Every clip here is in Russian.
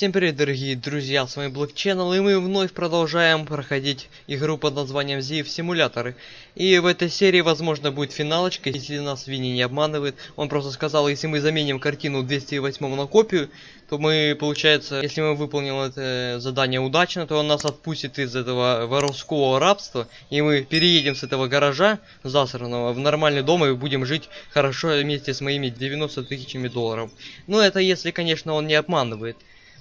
Всем привет, дорогие друзья, с вами Black и мы вновь продолжаем проходить игру под названием ZIF Симуляторы. И в этой серии, возможно, будет финалочка, если нас Винни не обманывает. Он просто сказал, если мы заменим картину 208 на копию, то мы, получается, если мы выполним это задание удачно, то он нас отпустит из этого воровского рабства, и мы переедем с этого гаража засранного в нормальный дом и будем жить хорошо вместе с моими 90 тысячами долларов. Ну, это если, конечно, он не обманывает.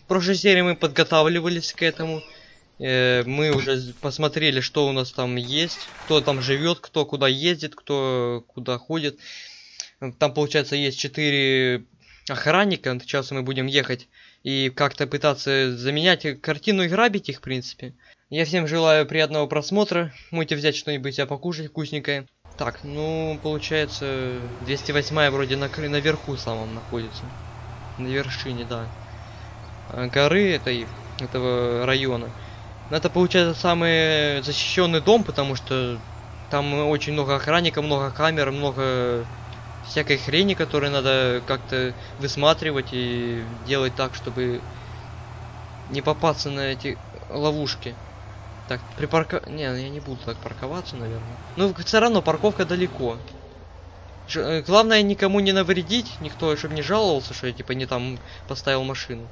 Прошлой серии мы подготавливались к этому. Э, мы уже посмотрели, что у нас там есть, кто там живет, кто куда ездит, кто куда ходит. Там, получается, есть четыре охранника. Сейчас мы будем ехать и как-то пытаться заменять картину и грабить их, в принципе. Я всем желаю приятного просмотра. Можете взять что-нибудь себе покушать вкусненькое. Так, ну, получается, 208 вроде на, наверху самом находится. На вершине, да. Э, горы этой, этого района. Это получается самый защищенный дом, потому что там очень много охранников, много камер, много всякой хрени, которую надо как-то высматривать и делать так, чтобы не попасться на эти ловушки. Так, припарка... Не, я не буду так парковаться, наверное. Ну, все равно парковка далеко. Ж... Э, главное никому не навредить, никто, чтобы не жаловался, что я типа не там поставил машину.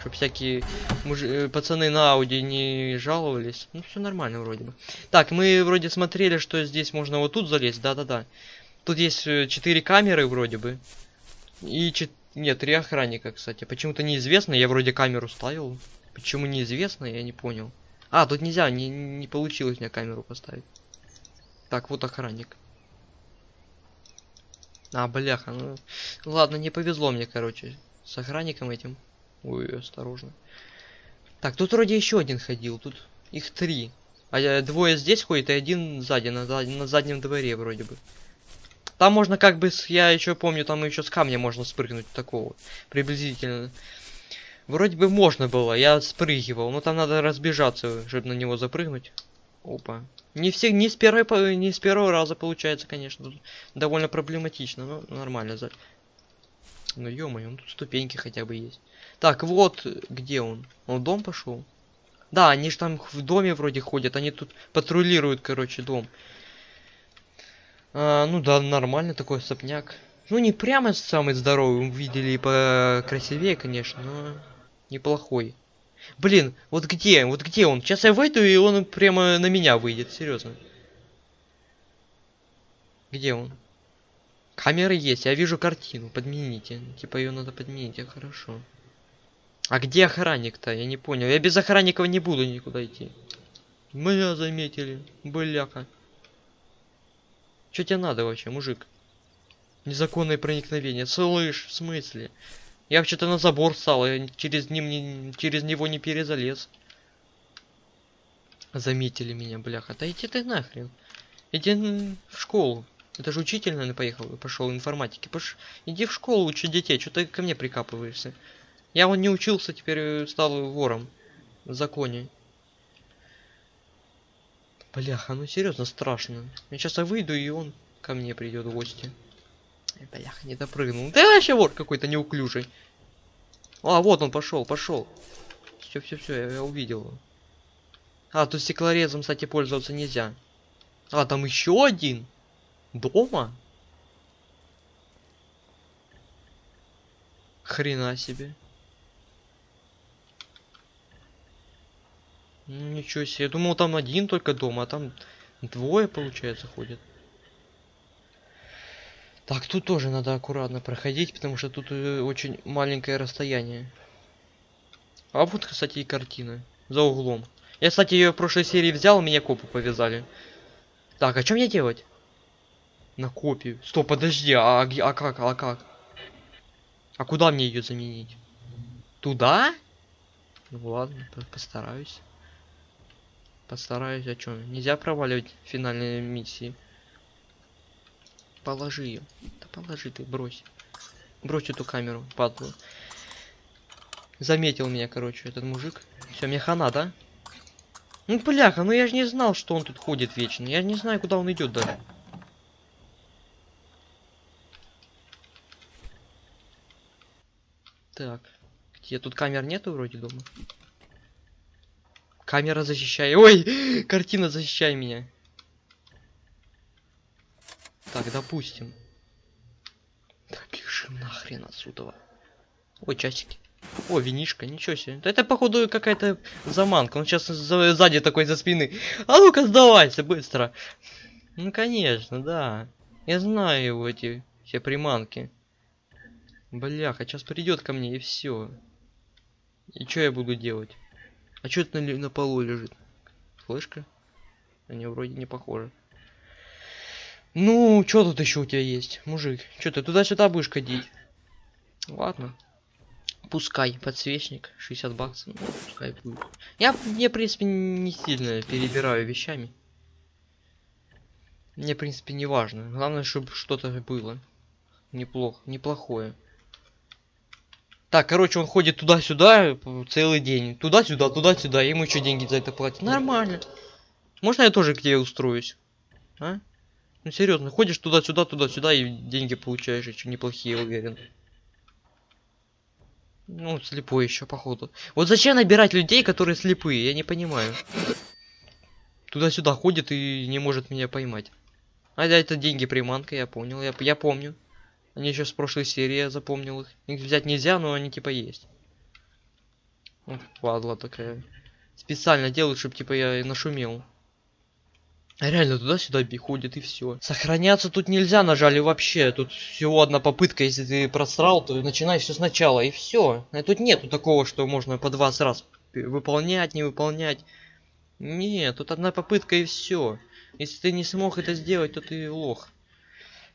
Чтоб всякие муж... Э, пацаны на Ауди не жаловались. Ну, все нормально вроде бы. Так, мы вроде смотрели, что здесь можно вот тут залезть. Да-да-да. Тут есть э, четыре камеры вроде бы. И чет... Нет, три охранника, кстати. Почему-то неизвестно. Я вроде камеру ставил. Почему неизвестно, я не понял. А, тут нельзя, не, не получилось мне камеру поставить. Так, вот охранник. А, бляха, ну... Ладно, не повезло мне, короче, с охранником этим. Ой, осторожно. Так, тут вроде еще один ходил. Тут их три. А двое здесь ходит, и один сзади, на, на заднем дворе вроде бы. Там можно как бы, я еще помню, там еще с камня можно спрыгнуть такого. Приблизительно. Вроде бы можно было, я спрыгивал, но там надо разбежаться, чтобы на него запрыгнуть. Опа. Не все, не с первой, не с первого раза получается, конечно. Довольно проблематично, но нормально. Ну ё-моё, ну тут ступеньки хотя бы есть. Так, вот где он. Он в дом пошел? Да, они же там в доме вроде ходят, они тут патрулируют, короче, дом. А, ну да, нормально такой сопняк. Ну не прямо самый здоровый, видели по красивее, конечно, но неплохой. Блин, вот где, вот где он? Сейчас я выйду, и он прямо на меня выйдет, серьезно. Где он? Камеры есть, я вижу картину, подмените. Типа ее надо подменить, хорошо. А где охранник-то? Я не понял. Я без охранников не буду никуда идти. Меня заметили, бляка. Что тебе надо вообще, мужик? Незаконное проникновение. Слышь, в смысле? Я вообще-то на забор стал, я через, ним не, через него не перезалез. Заметили меня, бляха. Да иди ты нахрен. Иди в школу. Это же учитель, наверное, поехал, пошел информатики. Пош... Иди в школу учи детей, что ты ко мне прикапываешься. Я вон не учился, теперь э, стал вором. В законе. Бляха, ну серьезно страшно. Я сейчас я выйду, и он ко мне придет в гости. Бляха, не допрыгнул. Да вообще вор какой-то неуклюжий. А, вот он пошел, пошел. Все, все, все, я, я увидел. А, тут стеклорезом, кстати, пользоваться нельзя. А, там еще один. Дома? Хрена себе. Ну, ничего себе. Я думал, там один только дома, а там двое, получается, ходят. Так, тут тоже надо аккуратно проходить, потому что тут э, очень маленькое расстояние. А вот, кстати, и картина. За углом. Я, кстати, ее в прошлой серии взял, меня копы повязали. Так, а что мне делать? На копию. Стоп, подожди, а, а как, а как? А куда мне ее заменить? Туда? Ну ладно, постараюсь. Постараюсь, а что? Нельзя проваливать финальные миссии. Положи ее. Да положи ты, брось. Брось эту камеру, падлу. Заметил меня, короче, этот мужик. Все, мне хана, да? Ну, бляха, ну я же не знал, что он тут ходит вечно. Я не знаю, куда он идет даже. Так, Где тут камер нету вроде дома? Камера защищай. Ой, картина защищай меня. Так, допустим. Да бежим нахрен отсюда. Ой, часики. О, винишка, ничего себе. Это, походу, какая-то заманка. Он сейчас за- сзади такой за спины. А ну-ка, сдавайся, быстро. Ну, конечно, да. Я знаю его, эти все приманки. Бляха, сейчас придет ко мне и все. И что я буду делать? А что это на, на полу лежит? Флешка? Они вроде не похожи. Ну, что тут еще у тебя есть, мужик? Что ты туда-сюда будешь ходить? Ладно. Пускай, подсвечник, 60 баксов, ну, пускай будет. Я, я, в принципе, не сильно перебираю вещами. Мне, в принципе, не важно. Главное, чтобы что-то было. Неплохо, неплохое. Так, короче, он ходит туда-сюда п- целый день. Туда-сюда, туда-сюда. Ему еще деньги за это платят. Нормально. Можно я тоже тебе устроюсь? А? Ну серьезно, ходишь туда-сюда, туда-сюда и деньги получаешь еще неплохие, уверен. Ну, слепой еще, походу. Вот зачем набирать людей, которые слепые? Я не понимаю. Туда-сюда ходит и не может меня поймать. А да, это деньги приманка, я понял, я, я помню. Они еще с прошлой серии, я запомнил их. Их взять нельзя, но они типа есть. Вот, падла такая. Специально делают, чтобы типа я нашумел. А реально туда-сюда ходит и все. Сохраняться тут нельзя, нажали вообще. Тут всего одна попытка, если ты просрал, то начинай все сначала и все. Тут нету такого, что можно по 20 раз выполнять, не выполнять. Нет, тут одна попытка и все. Если ты не смог это сделать, то ты лох.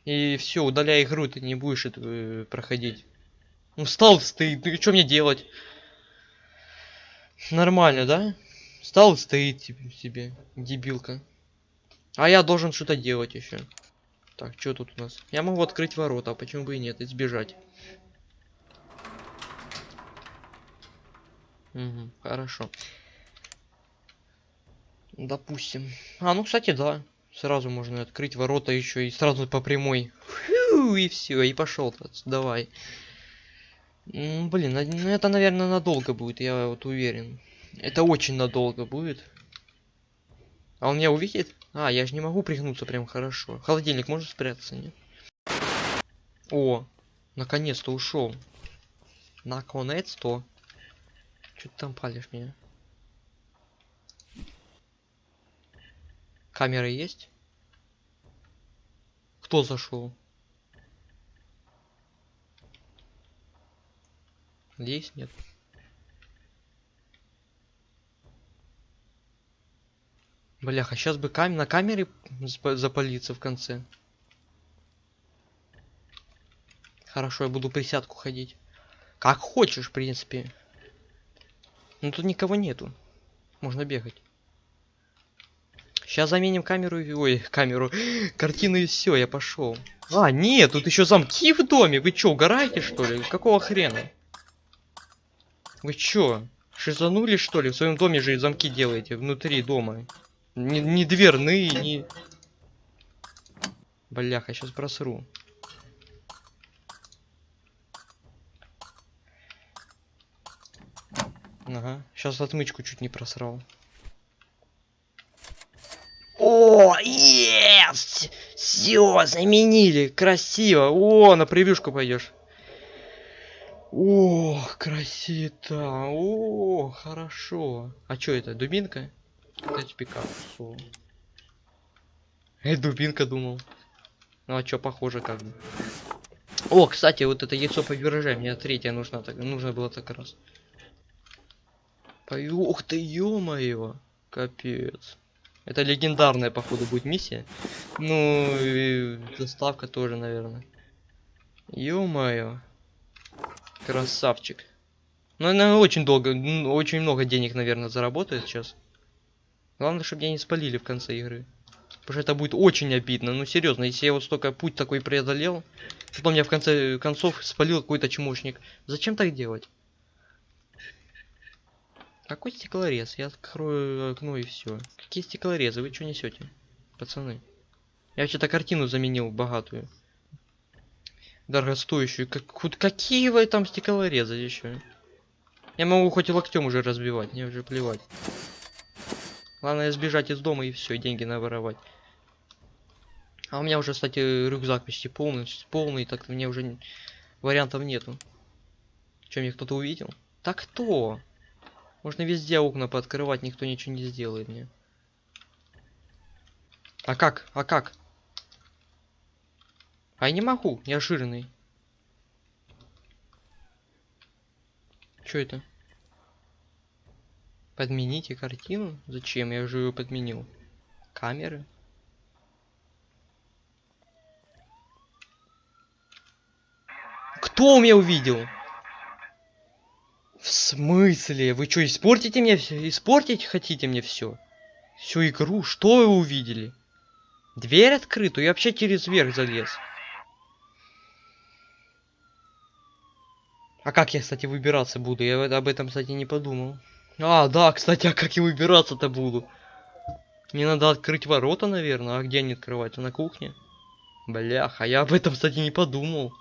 И все, удаляй игру, ты не будешь это э, проходить. Ну встал, стоит, ну и что мне делать? Нормально, да? Встал и стоит себе, дебилка. А я должен что-то делать еще. Так, что тут у нас? Я могу открыть ворота, а почему бы и нет, и сбежать. Угу, хорошо. Допустим. А, ну, кстати, да. Сразу можно открыть ворота еще и сразу по прямой. Фью, и все, и пошел. Давай. Блин, ну это, наверное, надолго будет, я вот уверен. Это очень надолго будет. А он меня увидит? А, я же не могу пригнуться прям хорошо. Холодильник может спрятаться, нет? О, наконец-то ушел. Наконец-то. Что ты там палишь меня? Камера есть? Кто зашел? Есть? Нет. Бляха, сейчас бы кам на камере запа- запалиться в конце. Хорошо, я буду присядку ходить. Как хочешь, в принципе. Но тут никого нету. Можно бегать. Сейчас заменим камеру. Ой, камеру. Картину и все, я пошел. А, нет, тут еще замки в доме. Вы чё, угораете, что ли? Какого хрена? Вы чё? Шизанули, что ли? В своем доме же и замки делаете внутри дома. Не, не дверные, не... Бляха, сейчас просру. Ага, сейчас отмычку чуть не просрал. О, есть! Все, заменили, красиво. О, на превьюшку пойдешь. О, красита. О, хорошо. А что это, дубинка? Это пикап. Всё. Эй, дубинка думал. Ну а чё, похоже как бы. О, кстати, вот это яйцо побережа, мне третья нужна, так, нужно было так раз. Пой- Ух ты, ё-моё! Капец. Это легендарная, походу, будет миссия. Ну, и доставка тоже, наверное. Ё-моё. Красавчик. Ну, она очень долго, м, очень много денег, наверное, заработает сейчас. Главное, чтобы меня не спалили в конце игры. Потому что это будет очень обидно. Ну, серьезно, если я вот столько путь такой преодолел, потом меня в конце концов спалил какой-то чмошник. Зачем так делать? Какой стеклорез? Я открою окно и все. Какие стеклорезы? Вы что несете, пацаны? Я вообще-то картину заменил богатую. Дорогостоящую. Как, вот какие вы там стеклорезы еще? Я могу хоть и локтем уже разбивать, мне уже плевать. Главное сбежать из дома и все, деньги наворовать. А у меня уже, кстати, рюкзак почти полный, полный, так мне уже вариантов нету. Чем мне кто-то увидел? Так кто? Можно везде окна пооткрывать, никто ничего не сделает мне. А как? А как? А я не могу, я жирный. Что это? Подмените картину? Зачем? Я же ее подменил. Камеры? Кто меня увидел? В смысле? Вы что, испортите мне все? Испортить хотите мне все? Всю игру? Что вы увидели? Дверь открытую? Я вообще через верх залез. А как я, кстати, выбираться буду? Я об этом, кстати, не подумал. А, да, кстати, а как я выбираться-то буду? Мне надо открыть ворота, наверное. А где они открываются? На кухне? Бляха, я об этом, кстати, не подумал.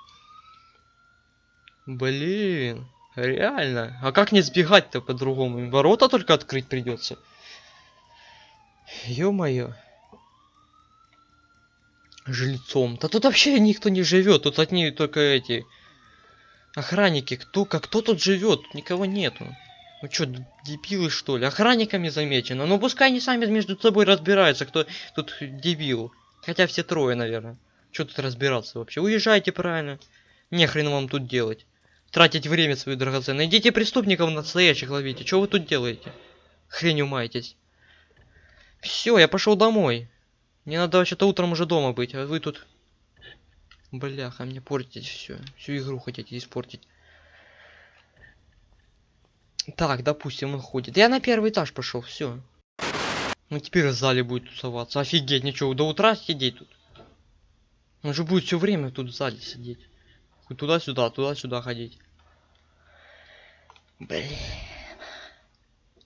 Блин, реально. А как не сбегать-то по-другому? Ворота только открыть придется. Ё-моё. Жильцом. Да тут вообще никто не живет. Тут одни только эти охранники. Кто, как кто тут живет? Никого нету. Ну чё, дебилы что ли? Охранниками замечено. Ну пускай они сами между собой разбираются, кто тут дебил. Хотя все трое, наверное. Чё тут разбираться вообще? Уезжайте правильно. Не хрен вам тут делать. Тратить время свое драгоценное. Идите преступников настоящих ловите. Что вы тут делаете? Хренью маетесь. Все, я пошел домой. Мне надо вообще-то утром уже дома быть, а вы тут... Бляха, мне портите все. Всю игру хотите испортить. Так, допустим, он ходит. Я на первый этаж пошел, все. Ну теперь в зале будет тусоваться. Офигеть, ничего, до утра сидеть тут. Он же будет все время тут в зале сидеть. Туда-сюда, туда-сюда ходить. Блин.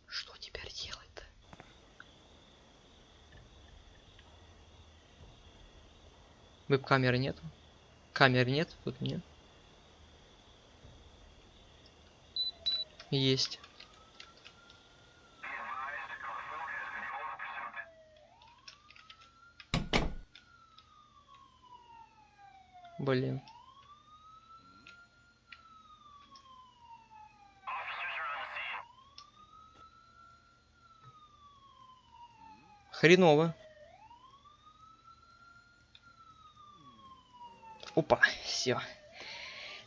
Что теперь делать-то? Веб-камеры нет? Камер нет? Тут нет. Есть. Блин. Хреново. Опа, все.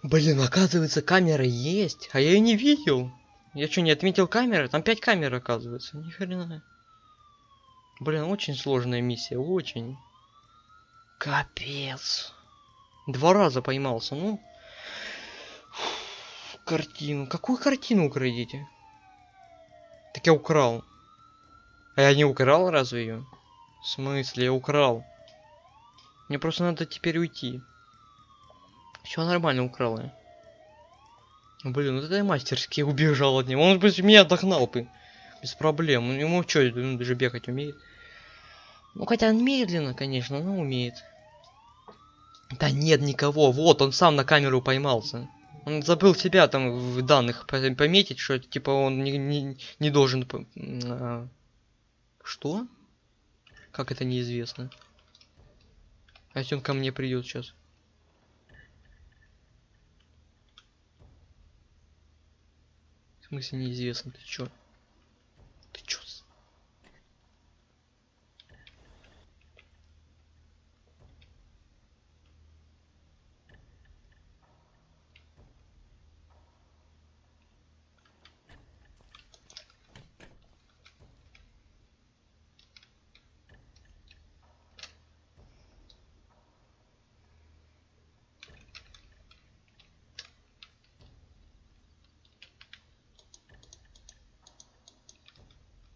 Блин, оказывается, камера есть, а я ее не видел. Я что, не отметил камеры? Там 5 камер, оказывается. Ни хрена. Блин, очень сложная миссия, очень. Капец. Два раза поймался, ну. Картину. Какую картину украдите? Так я украл. А я не украл разве ее? В смысле, я украл. Мне просто надо теперь уйти. Все нормально украл я. Блин, вот это я мастерски убежал от него. Он бы меня догнал бы. Без проблем. Ну, Ему что, он даже бегать умеет. Ну хотя он медленно, конечно, но умеет. Да нет никого. Вот, он сам на камеру поймался. Он забыл себя там в данных по- пометить, что типа он не, не, не должен... Что? Как это неизвестно? А если он ко мне придет сейчас? В смысле неизвестно? Ты чё? Ты чё? с-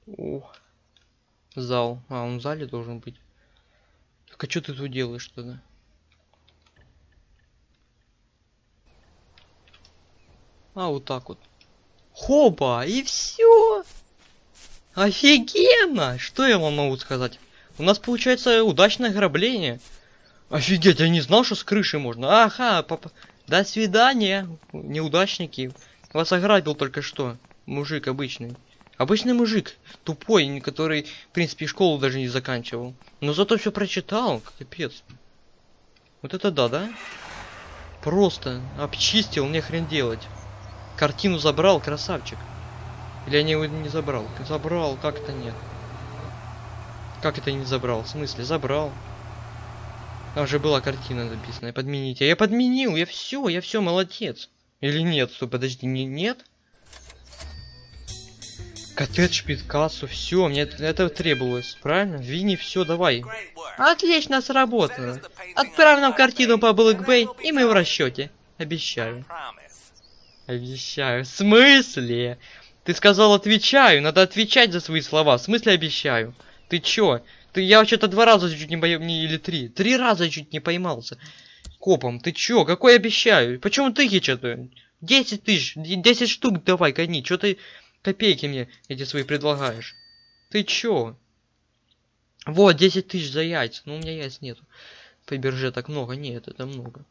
О, зал. А, он в зале должен быть. Так а что ты тут делаешь тогда? А, вот так вот. Хопа, и все. Офигенно! Что я вам могу сказать? У нас получается удачное ограбление. Офигеть, я не знал, что с крыши можно. Ага, папа. До свидания, неудачники. Вас ограбил только что. Мужик обычный. Обычный мужик. Тупой, который, в принципе, школу даже не заканчивал. Но зато все прочитал. Капец. Вот это да, да? Просто обчистил, мне хрен делать. Картину забрал, красавчик. Или я его не забрал? Забрал, как это нет? Как это не забрал? В смысле, забрал. Там же была картина написана. Подмените. Я подменил, я все, я все, молодец. Или нет? Стой, подожди, не, нет? Коттедж Пикассо, все, мне это, требовалось, правильно? Винни, все, давай. Отлично сработано. Отправь нам картину по Black Bay, и мы в расчете. Обещаю. Обещаю. В смысле? Ты сказал отвечаю, надо отвечать за свои слова. В смысле обещаю? Ты чё? Ты, я вообще-то два раза чуть не не, или три. Три раза чуть не поймался. Копом, ты чё? Какой обещаю? Почему ты то Десять тысяч, десять штук давай, гони. Чё ты копейки мне эти свои предлагаешь? Ты чё? Вот, 10 тысяч за яйца. Ну, у меня яиц нету. По бирже так много. Нет, это много.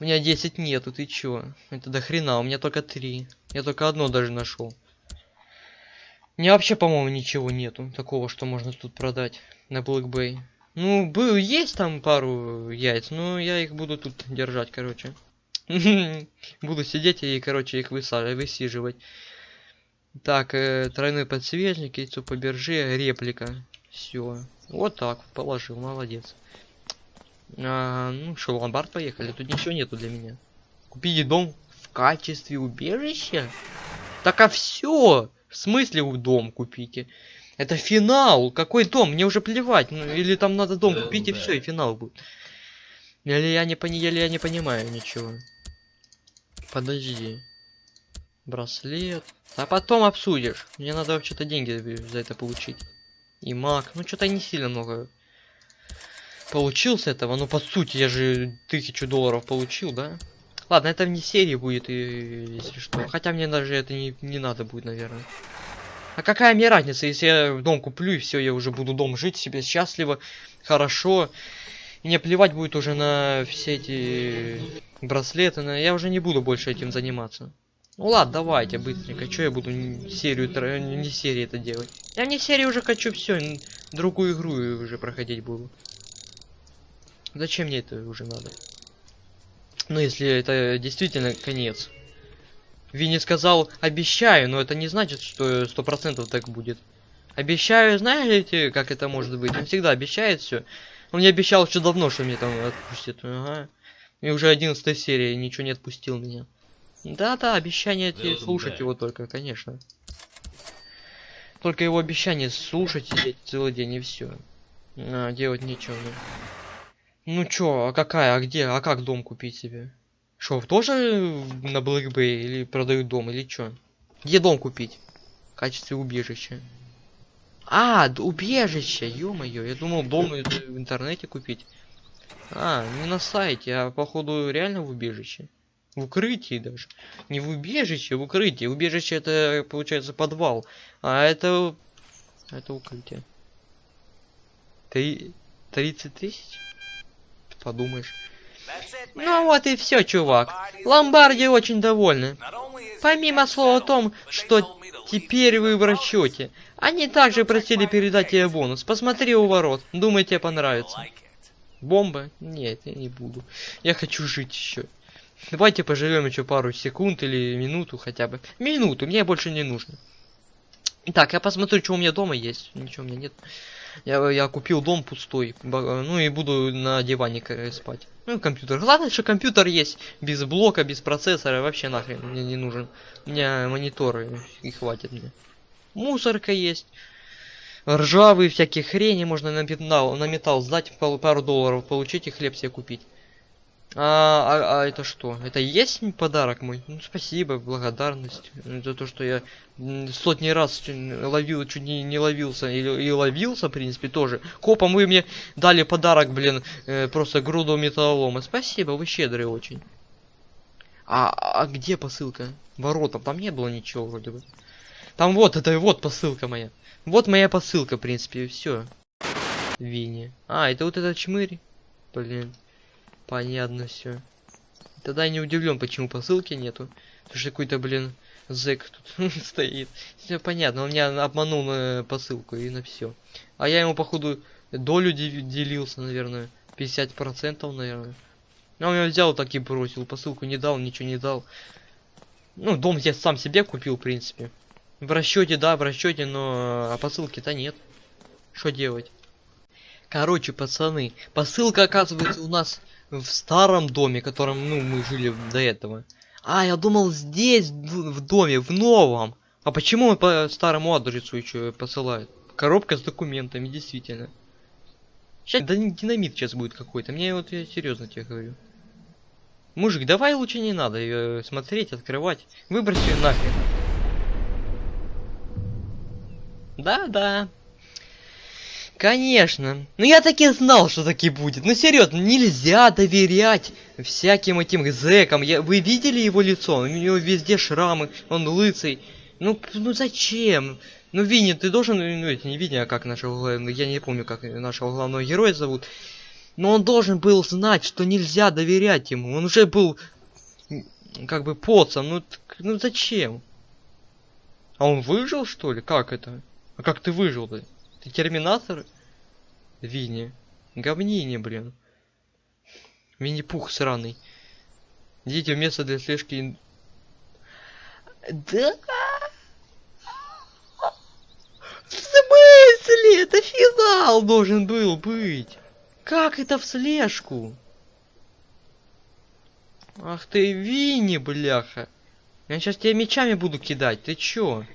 У меня 10 нету, ты чё? Это до хрена, у меня только 3. Я только одно даже нашел. У вообще, по-моему, ничего нету такого, что можно тут продать на Black Bay. Ну, был, есть там пару яиц, но я их буду тут держать, короче. Буду сидеть и, короче, их высаживать, Так, э, тройной подсвечник, яйцо по бирже, реплика. Все. Вот так, положил, молодец. А, ну что, в ломбард поехали, тут ничего нету для меня. Купите дом в качестве убежища? Так а все! В смысле у дом купите? Это финал! Какой дом? Мне уже плевать. Ну, или там надо дом купить и все, и финал будет. Или я не, пони... или я не понимаю ничего. Подожди. Браслет. А потом обсудишь. Мне надо вообще-то деньги за это получить. И маг. Ну, что-то не сильно много получил с этого. Ну, по сути, я же тысячу долларов получил, да? Ладно, это вне серии будет, и, если что. Хотя мне даже это не, не надо будет, наверное. А какая мне разница, если я дом куплю, и все, я уже буду дом жить себе счастливо, хорошо. И мне плевать будет уже на все эти браслеты, на... я уже не буду больше этим заниматься. Ну ладно, давайте быстренько. Что я буду серию, не серии это делать? Я не серии уже хочу все, другую игру уже проходить буду. Зачем мне это уже надо? Ну, если это действительно конец. Винни сказал, обещаю, но это не значит, что сто процентов так будет. Обещаю, знаете, как это может быть? Он всегда обещает все. Он мне обещал еще давно, что мне там отпустит. Ага. И уже 11 серия ничего не отпустил меня. Да-да, обещание эти, слушать его только, конечно. Только его обещание слушать сидеть целый день и все. А, делать ничего. Ну чё, а какая, а где, а как дом купить себе? Что, тоже на Bay или продают дом, или чё? Где дом купить? В качестве убежища. А, убежище, ё-моё, я думал дом в интернете купить. А, не на сайте, а походу реально в убежище. В укрытии даже. Не в убежище, в укрытии. Убежище это получается подвал. А это... Это укрытие. Три... 30 тысяч? подумаешь. Ну вот и все, чувак. Ломбарди очень довольны. Помимо слова о том, что теперь вы в расчете, они также просили передать тебе бонус. Посмотри у ворот. Думаю, тебе понравится. Бомба? Нет, я не буду. Я хочу жить еще. Давайте поживем еще пару секунд или минуту хотя бы. Минуту, мне больше не нужно. Так, я посмотрю, что у меня дома есть. Ничего у меня нет. Я, я купил дом пустой. Ну и буду на диване спать. Ну, компьютер. Главное, что компьютер есть. Без блока, без процессора. Вообще нахрен мне не нужен. У меня мониторы и хватит мне. Мусорка есть. Ржавые всякие хрени можно на металл, на металл сдать, пару долларов получить и хлеб себе купить. А, а, а это что? Это и есть подарок мой? Ну, спасибо, благодарность за то, что я сотни раз ловил, чуть не, не ловился, и, и ловился, в принципе, тоже. Копам вы мне дали подарок, блин, э, просто груду металлолома. Спасибо, вы щедрые очень. А, а где посылка? Воротам, там не было ничего вроде бы. Там вот, это вот посылка моя. Вот моя посылка, в принципе, все. Винни. А, это вот этот чмырь. Блин. Понятно все. Тогда я не удивлен, почему посылки нету. Потому что какой-то, блин, Зэк тут стоит. Все понятно, он меня обманул на посылку и на все. А я ему, походу, долю де- делился, наверное. 50%, наверное. А он меня взял так и бросил. Посылку не дал, ничего не дал. Ну, дом я сам себе купил, в принципе. В расчете, да, в расчете, но а посылки-то нет. Что делать? Короче, пацаны, посылка оказывается у нас в старом доме, в котором, ну, мы жили до этого. А, я думал здесь, в, доме, в новом. А почему он по старому адресу еще посылает? Коробка с документами, действительно. Сейчас да динамит сейчас будет какой-то. Мне вот я серьезно тебе говорю. Мужик, давай лучше не надо ее смотреть, открывать. Выбрось ее нахрен. Да-да. Конечно. Ну я таки знал, что таки будет. Ну серьезно, нельзя доверять всяким этим зэкам. Я... Вы видели его лицо? У него везде шрамы, он лысый. Ну, ну зачем? Ну, Винни, ты должен, ну, это не Винни, а как нашего, гла- я не помню, как нашего главного героя зовут. Но он должен был знать, что нельзя доверять ему. Он уже был, как бы, поцом. Ну, ну зачем? А он выжил, что ли? Как это? А как ты выжил-то? Ты терминатор? Винни. Говнине, блин. Винни-пух сраный. Идите в место для слежки. Да? В смысле? Это финал должен был быть. Как это в слежку? Ах ты, Винни, бляха. Я сейчас тебе мечами буду кидать. Ты чё?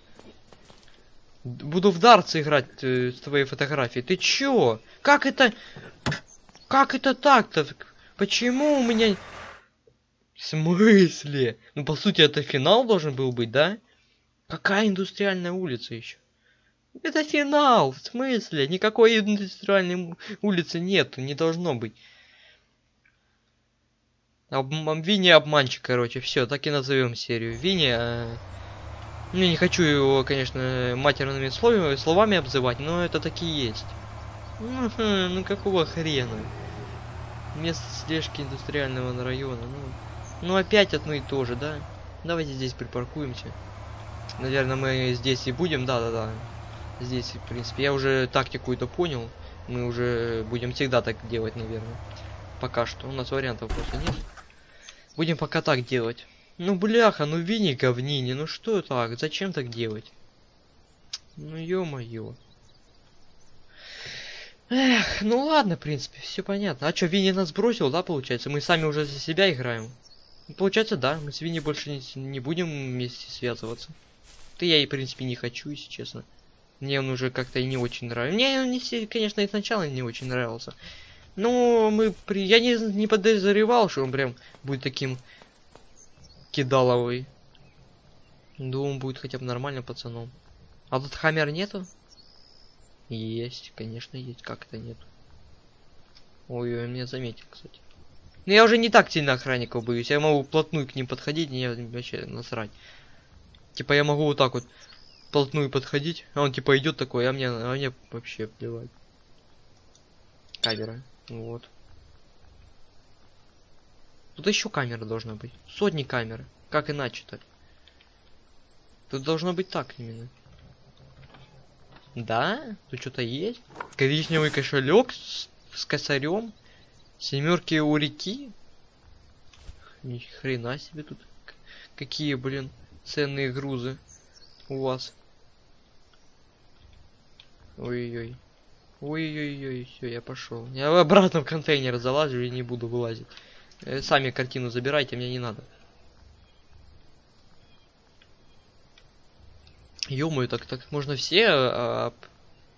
Буду в дартс играть э, с твоей фотографией. Ты чё? Как это... Как это так-то? Почему у меня... В смысле? Ну, по сути, это финал должен был быть, да? Какая индустриальная улица еще? Это финал, в смысле? Никакой индустриальной улицы нет, не должно быть. Обм- Винни обманщик, короче, все, так и назовем серию. Винни, э, ну, не хочу его, конечно, матерными словами, словами обзывать, но это такие есть. Ну, ну какого хрена? Место слежки индустриального района, ну, ну опять одно и то же, да? Давайте здесь припаркуемся. Наверное, мы здесь и будем, да-да-да. Здесь, в принципе, я уже тактику это понял. Мы уже будем всегда так делать, наверное. Пока что. У нас вариантов просто нет. Будем пока так делать. Ну, бляха, ну вини говнине, ну что так? Зачем так делать? Ну, ё-моё. Эх, ну ладно, в принципе, все понятно. А чё, Винни нас бросил, да, получается? Мы сами уже за себя играем. Ну, Получается, да, мы с Винни больше не, не будем вместе связываться. Да я и, в принципе, не хочу, если честно. Мне он уже как-то и не очень нравится. Мне он, не, конечно, и сначала не очень нравился. Но мы при... Я не, не подозревал, что он прям будет таким кидаловый. Думал, он будет хотя бы нормальным пацаном. А тут хаммер нету? Есть, конечно, есть. Как это нет? Ой, он меня заметил, кстати. Но я уже не так сильно охранников боюсь. Я могу вплотную к ним подходить, мне вообще насрать. Типа я могу вот так вот вплотную подходить, а он типа идет такой, а мне, а мне вообще плевать. Камера. Вот. Тут еще камера должна быть. Сотни камер. Как иначе-то? Тут должно быть так именно. Да? Тут что-то есть? Коричневый кошелек с, с косарем. Семерки у реки. Ни хрена себе тут. Какие, блин, ценные грузы у вас. Ой-ой-ой. Ой-ой-ой, все, я пошел. Я обратно в контейнер залазю и не буду вылазить. Э, Сами картину забирайте, мне не надо. ё так так можно все а,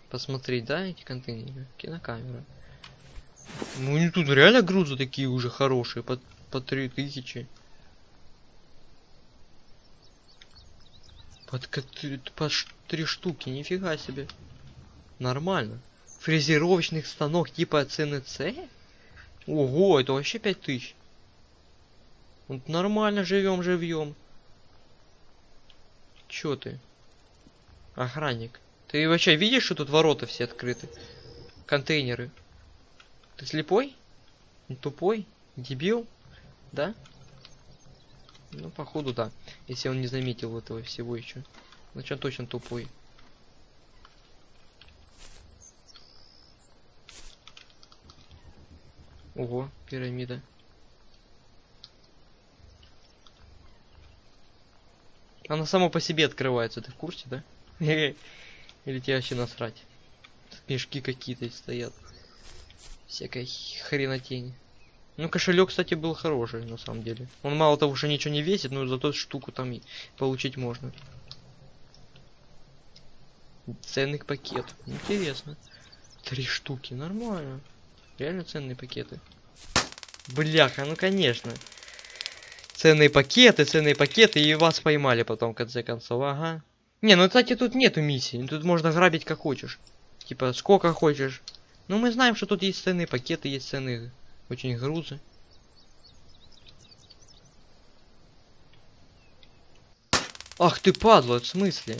посмотреть, да, эти контейнеры? Кинокамера. Ну не тут реально грузы такие уже хорошие, по, по 3000. Под по три штуки, нифига себе. Нормально. Фрезеровочных станок типа ЦНЦ? Ого, это вообще 5000. Вот нормально живем, живьем. Чё ты? Охранник. Ты вообще видишь, что тут ворота все открыты? Контейнеры. Ты слепой? Тупой? Дебил? Да? Ну, походу, да. Если он не заметил этого всего еще. Значит, он точно тупой. Ого, пирамида. Она сама по себе открывается, ты в курсе, да? Или тебе вообще насрать? Тут мешки какие-то стоят. Всякая хренотень. Ну, кошелек, кстати, был хороший, на самом деле. Он мало того, что ничего не весит, но зато штуку там получить можно. Ценный пакет. Интересно. Три штуки, нормально. Реально ценные пакеты. Бляха, ну конечно. Ценные пакеты, ценные пакеты, и вас поймали потом, в конце концов, ага. Не, ну, кстати, тут нету миссии. Тут можно грабить как хочешь. Типа, сколько хочешь. Ну, мы знаем, что тут есть ценные пакеты, есть ценные очень грузы. Ах ты падла, в смысле?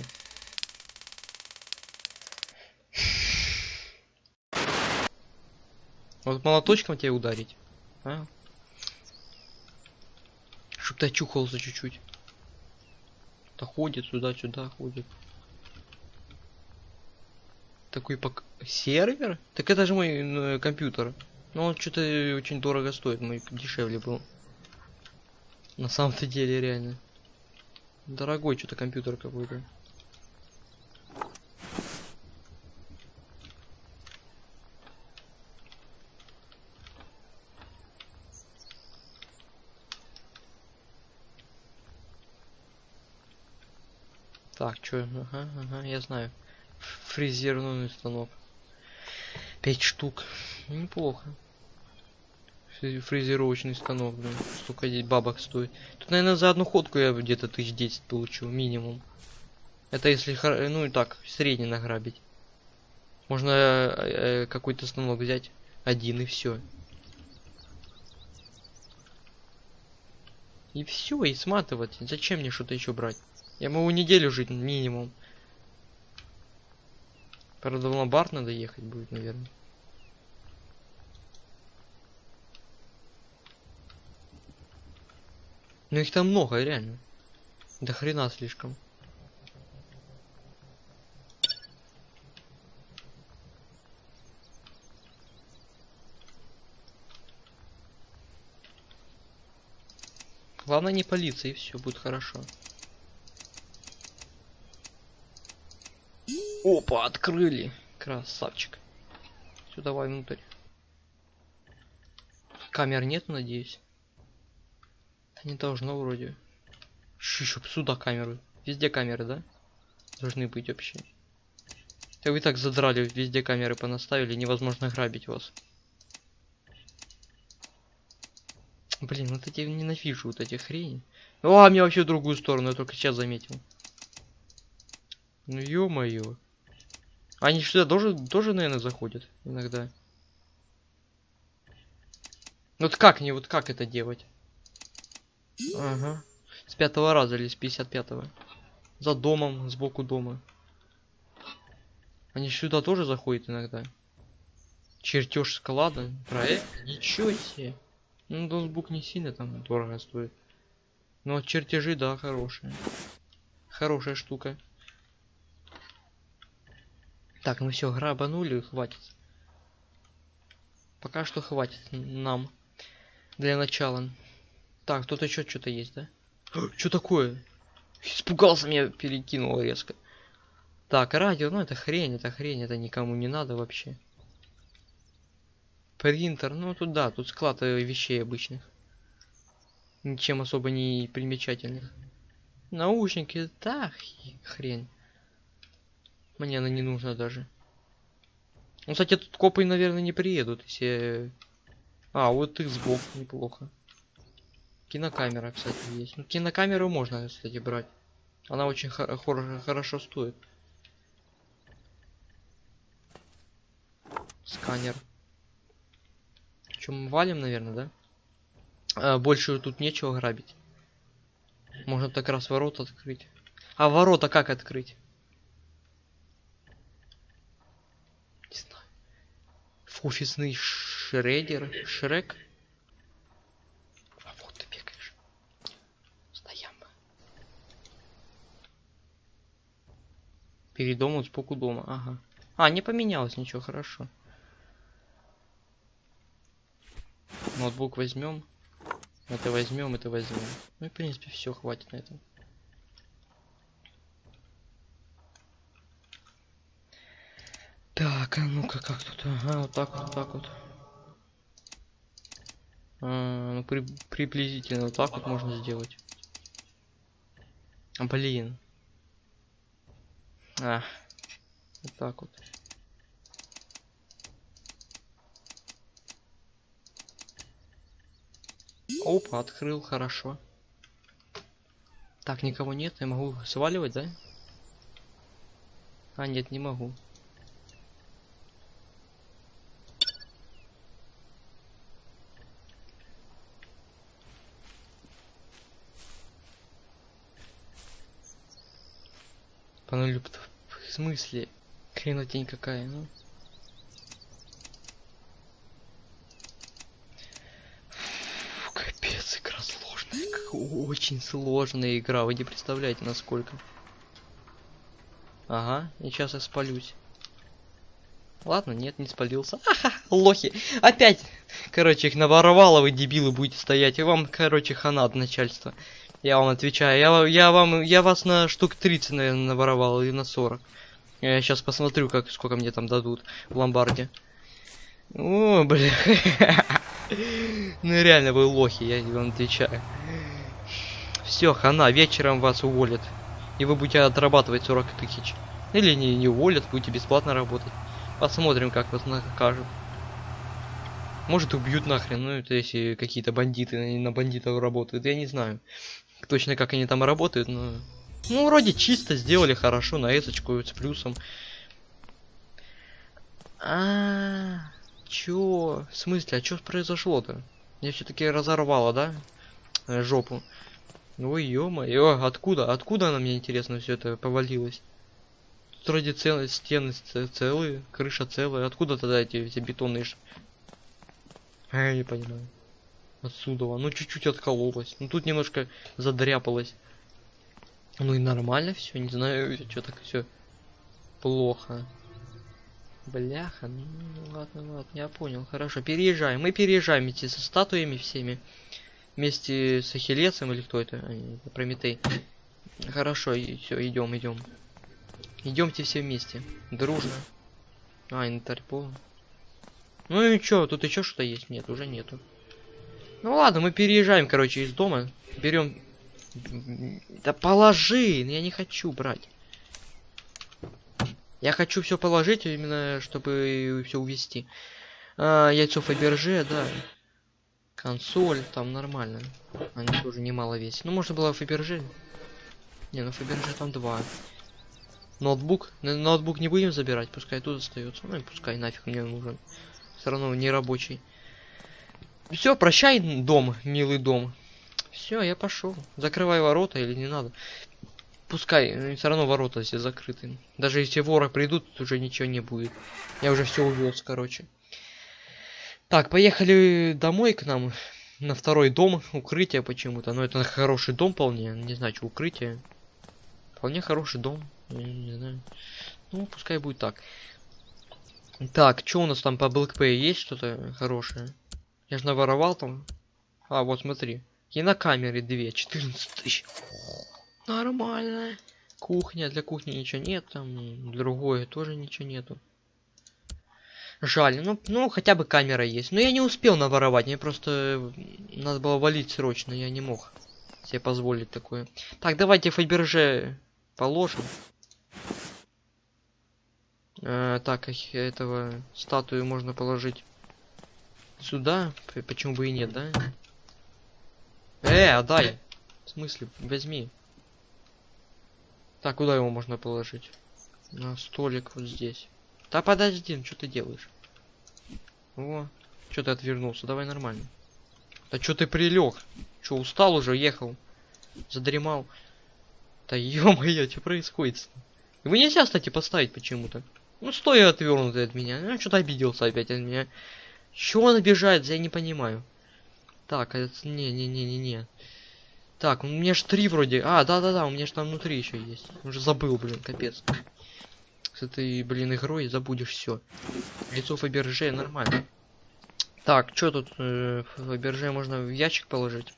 Вот молоточком тебя ударить. А? Чтоб ты очухался чуть-чуть. Да ходит сюда-сюда, ходит. Такой пок... Сервер? Так это же мой ну, компьютер. Но он что-то очень дорого стоит, мой дешевле был. На самом-то деле, реально. Дорогой что-то компьютер какой-то. Так, что? Ага, ага, я знаю. Фрезерный станок. Пять штук. Неплохо. Фрезеровочный станок, блин. Столько здесь бабок стоит. Тут, наверное, за одну ходку я где-то тысяч десять получу, минимум. Это если, ну и так, средний награбить. Можно э, э, какой-то станок взять один и все. И все, и сматывать. Зачем мне что-то еще брать? Я могу неделю жить минимум. Правда, в ломбард надо ехать будет, наверное. Ну их там много, реально. До хрена слишком. Главное не палиться и все будет хорошо. Опа, открыли. Красавчик. Все, давай внутрь. Камер нет, надеюсь. Да не должно вроде. Еще сюда камеры. Везде камеры, да? Должны быть вообще. Да вы так задрали, везде камеры понаставили, невозможно грабить вас. Блин, вот эти ненавижу, вот эти хрени. О, а мне вообще в другую сторону, я только сейчас заметил. Ну ё-моё. Они сюда тоже, тоже, наверное, заходят иногда. Вот как не, вот как это делать? Ага. С пятого раза или с 55-го. За домом, сбоку дома. Они сюда тоже заходят иногда. Чертеж склада. Проект? Ничего себе. Ну, ноутбук не сильно там дорого стоит. Но чертежи, да, хорошие. Хорошая штука. Так, ну все, грабанули, хватит. Пока что хватит нам. Для начала. Так, тут еще что-то есть, да? Что такое? Испугался, меня перекинуло резко. Так, радио, ну это хрень, это хрень, это никому не надо вообще. Принтер, ну тут да, тут склад э, вещей обычных. Ничем особо не примечательных. Наушники, да, хрень. Мне она не нужна даже. Ну, кстати, тут копы, наверное, не приедут, если... А, вот их сбоку неплохо. Кинокамера, кстати, есть. Ну, кинокамеру можно, кстати, брать. Она очень хор хор хорошо стоит. Сканер. Чем валим, наверное, да? А, больше тут нечего грабить. Можно так раз ворота открыть. А ворота как открыть? офисный шредер, шрек. А вот ты бегаешь. Стоям. Перед домом, споку дома, ага. А, не поменялось ничего, хорошо. Ноутбук возьмем. Это возьмем, это возьмем. Ну и в принципе все, хватит на этом. Так, а ну-ка как тут? Ага, вот так вот, так вот. А, ну при, приблизительно вот так вот можно сделать. А, блин. А, вот так вот. Опа, открыл, хорошо. Так, никого нет, я могу сваливать, да? А, нет, не могу. В смысле? Хренотень какая, ну? Фу, капец, игра сложная. Очень сложная игра, вы не представляете, насколько. Ага, и сейчас я спалюсь. Ладно, нет, не спалился. Ага, лохи. Опять. Короче, их наворовало, вы дебилы будете стоять. И вам, короче, хана от начальства. Я вам отвечаю. Я, я вам, я вас на штук 30, наверное, наворовал, или на 40. Я сейчас посмотрю, как, сколько мне там дадут в ломбарде. О, бля. Ну реально вы лохи, я вам отвечаю. Все, хана, вечером вас уволят. И вы будете отрабатывать 40 тысяч. Или не, не уволят, будете бесплатно работать. Посмотрим, как вас накажут. Может убьют нахрен, ну это если какие-то бандиты на бандитов работают, я не знаю. Точно как они там работают, но... Ну, вроде чисто сделали хорошо, на эсочку с плюсом. А, чё? В смысле, а чё произошло-то? Я все-таки разорвала, да? Э, Жопу. Ой, ё-моё, откуда? Откуда она мне интересно все это повалилось? Тут вроде цел... стены целые, крыша целая. Откуда тогда эти, эти бетонные А, Я не понимаю. Отсюда. Ну чуть-чуть откололось. Ну тут немножко задряпалось. Ну и нормально все, не знаю, что так все плохо. Бляха, ну ладно, ладно, я понял, хорошо, переезжаем. Мы переезжаем вместе со статуями всеми. Вместе с Ахиллесом или кто это? А, не, Прометей. Хорошо, все, идем, идем. Идемте все вместе. Дружно. А, полный. Ну и чё, тут еще что-то есть? Нет, уже нету. Ну ладно, мы переезжаем, короче, из дома. Берем. Да положи! Я не хочу брать. Я хочу все положить, именно чтобы все увести. А, яйцо Фаберже, да. Консоль, там нормально. Они тоже немало весят. Ну, можно было Фаберже. Не, ну Фаберже там два. Ноутбук. Ноутбук не будем забирать, пускай тут остается. Ну и пускай нафиг мне нужен. Все равно не рабочий. Все, прощай, дом, милый дом. Все, я пошел. Закрывай ворота или не надо. Пускай, все равно ворота все закрыты. Даже если воры придут, тут уже ничего не будет. Я уже все увез, короче. Так, поехали домой к нам. На второй дом. Укрытие почему-то. Но это хороший дом вполне. Не знаю, что укрытие. Вполне хороший дом. Я не знаю. Ну, пускай будет так. Так, что у нас там по Pay? Есть что-то хорошее? Я же наворовал там. А, вот смотри. Кинокамеры две, 14 тысяч. Нормально. Кухня, для кухни ничего нет, там другое тоже ничего нету. Жаль, ну, ну хотя бы камера есть. Но я не успел наворовать, мне просто надо было валить срочно, я не мог себе позволить такое. Так, давайте Фаберже положим. Э, так, эх, этого статую можно положить сюда. Почему бы и нет, да? Э, отдай. В смысле, возьми. Так, куда его можно положить? На столик вот здесь. Да подожди, ну что ты делаешь? О, что ты отвернулся? Давай нормально. Да что ты прилег? Что, устал уже, ехал? Задремал? Да ё-моё, что происходит? Его нельзя, кстати, поставить почему-то. Ну, стой отвернутый от меня. Ну, что-то обиделся опять от меня. Чего он обижается, я не понимаю. Так, это... Не-не-не-не-не. Так, у меня ж три вроде. А, да-да-да, у меня ж там внутри еще есть. Уже забыл, блин, капец. с этой, блин, игрой забудешь все. Лицо Фаберже нормально. Так, что тут э, Фаберже можно в ящик положить?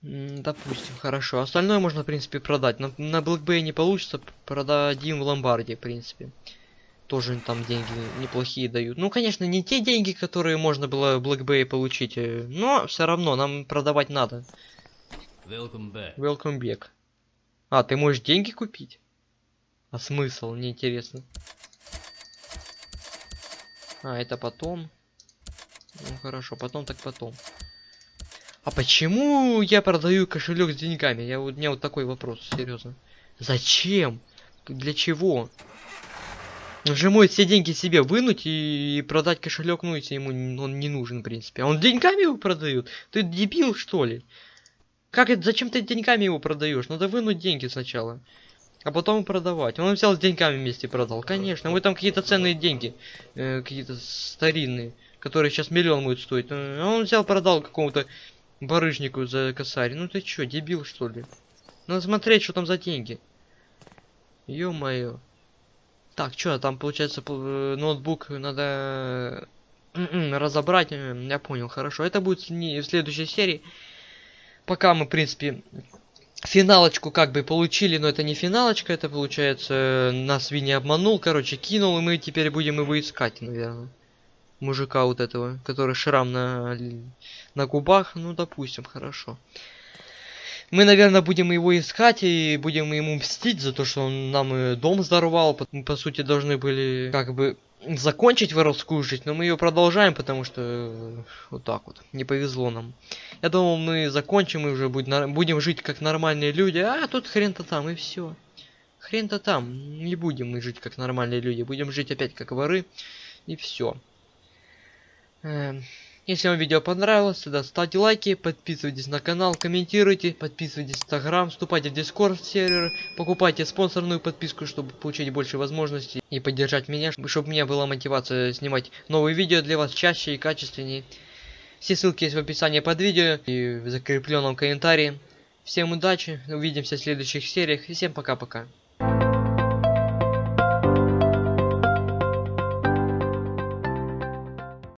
Допустим, хорошо. Остальное можно, в принципе, продать. На, на Blackbay не получится, продадим в ломбарде, в принципе. Тоже там деньги неплохие дают. Ну, конечно, не те деньги, которые можно было в Blackbay получить, э, но все равно нам продавать надо. Welcome back. Welcome back. А, ты можешь деньги купить? А смысл? Мне интересно. А, это потом. Ну хорошо, потом так потом. А почему я продаю кошелек с деньгами? Я у меня вот такой вопрос, серьезно. Зачем? Для чего? Он же может все деньги себе вынуть и, и продать кошелек, ну если ему он не нужен, в принципе. А он деньгами его продают? Ты дебил, что ли? Как это? Зачем ты деньгами его продаешь? Надо вынуть деньги сначала. А потом продавать. Он взял с деньгами вместе продал. Конечно, вы там какие-то ценные деньги. э, какие-то старинные. Которые сейчас миллион будет стоить. Э, А он взял, продал какому-то барыжнику за косарь. Ну ты чё, дебил что ли? Надо смотреть, что там за деньги. Ё-моё. Так, чё, там получается э, ноутбук надо м-м, разобрать. э, Я понял, хорошо. Это будет не в следующей серии. Пока мы, в принципе, финалочку как бы получили, но это не финалочка, это получается э, нас Винни обманул, короче, кинул, и мы теперь будем его искать, наверное. Мужика вот этого, который шрам на, на губах, ну допустим, хорошо. Мы, наверное, будем его искать и будем ему мстить за то, что он нам э, дом. По, мы, по сути, должны были как бы закончить воровскую жизнь, но мы ее продолжаем, потому что э, вот так вот, не повезло нам. Я думал, мы закончим и уже будем жить как нормальные люди, а тут хрен-то там и все. Хрен-то там, не будем мы жить как нормальные люди, будем жить опять как воры и все. Если вам видео понравилось, тогда ставьте лайки, подписывайтесь на канал, комментируйте, подписывайтесь в Инстаграм, вступайте в Дискорд сервер, покупайте спонсорную подписку, чтобы получить больше возможностей и поддержать меня, чтобы у меня была мотивация снимать новые видео для вас чаще и качественнее. Все ссылки есть в описании под видео и в закрепленном комментарии. Всем удачи, увидимся в следующих сериях и всем пока-пока.